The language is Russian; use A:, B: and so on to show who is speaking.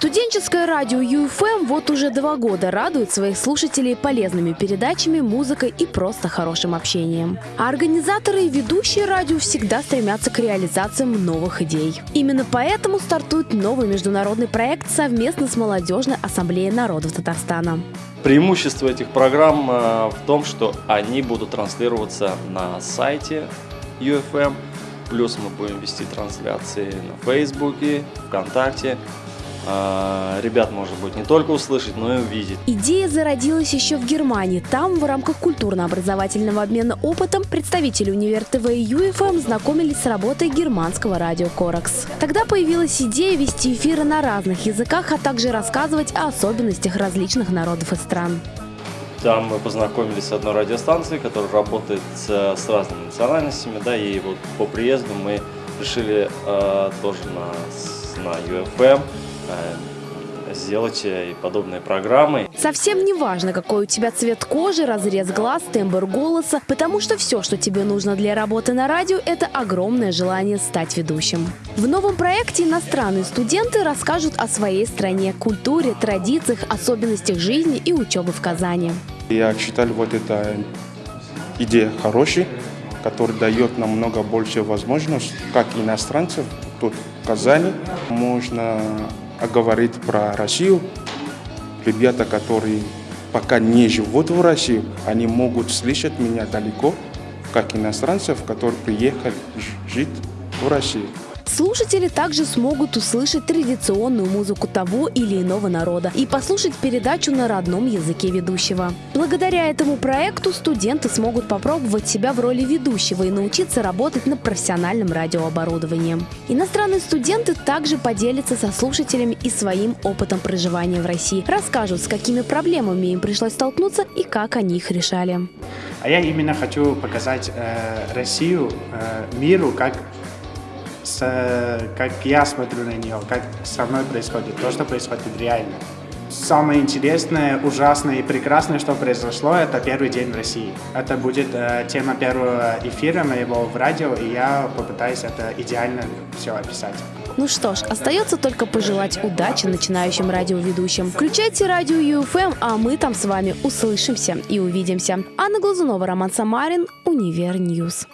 A: Студенческое радио ЮФМ вот уже два года радует своих слушателей полезными передачами, музыкой и просто хорошим общением. А организаторы и ведущие радио всегда стремятся к реализациям новых идей. Именно поэтому стартует новый международный проект совместно с Молодежной ассамблеей народов Татарстана.
B: Преимущество этих программ э, в том, что они будут транслироваться на сайте UFM, плюс мы будем вести трансляции на Фейсбуке, ВКонтакте, ребят, может быть, не только услышать, но и увидеть.
A: Идея зародилась еще в Германии. Там в рамках культурно-образовательного обмена опытом представители Универ ТВ и ЮФМ знакомились с работой германского радио Коракс. Тогда появилась идея вести эфиры на разных языках, а также рассказывать о особенностях различных народов и стран.
B: Там мы познакомились с одной радиостанцией, которая работает с, разными национальностями, да, и вот по приезду мы решили э, тоже на, на UFM сделать э, и подобные программы.
A: Совсем не важно, какой у тебя цвет кожи, разрез глаз, тембр голоса, потому что все, что тебе нужно для работы на радио, это огромное желание стать ведущим. В новом проекте иностранные студенты расскажут о своей стране, культуре, традициях, особенностях жизни и учебы в Казани.
C: Я считаю, вот эта идея хорошая, которая дает нам много больше возможностей, как иностранцев тут в Казани. Можно а говорить про Россию. Ребята, которые пока не живут в России, они могут слышать меня далеко, как иностранцев, которые приехали жить в Россию.
A: Слушатели также смогут услышать традиционную музыку того или иного народа и послушать передачу на родном языке ведущего. Благодаря этому проекту студенты смогут попробовать себя в роли ведущего и научиться работать на профессиональном радиооборудовании. Иностранные студенты также поделятся со слушателями и своим опытом проживания в России, расскажут, с какими проблемами им пришлось столкнуться и как они их решали.
D: А я именно хочу показать э, Россию э, миру как с, как я смотрю на нее, как со мной происходит, то, что происходит реально. Самое интересное, ужасное и прекрасное, что произошло, это первый день в России. Это будет э, тема первого эфира моего в радио, и я попытаюсь это идеально все описать.
A: Ну что ж, остается только пожелать удачи начинающим радиоведущим. Включайте радио UFM, а мы там с вами услышимся и увидимся. Анна Глазунова, Роман Самарин, Универ News.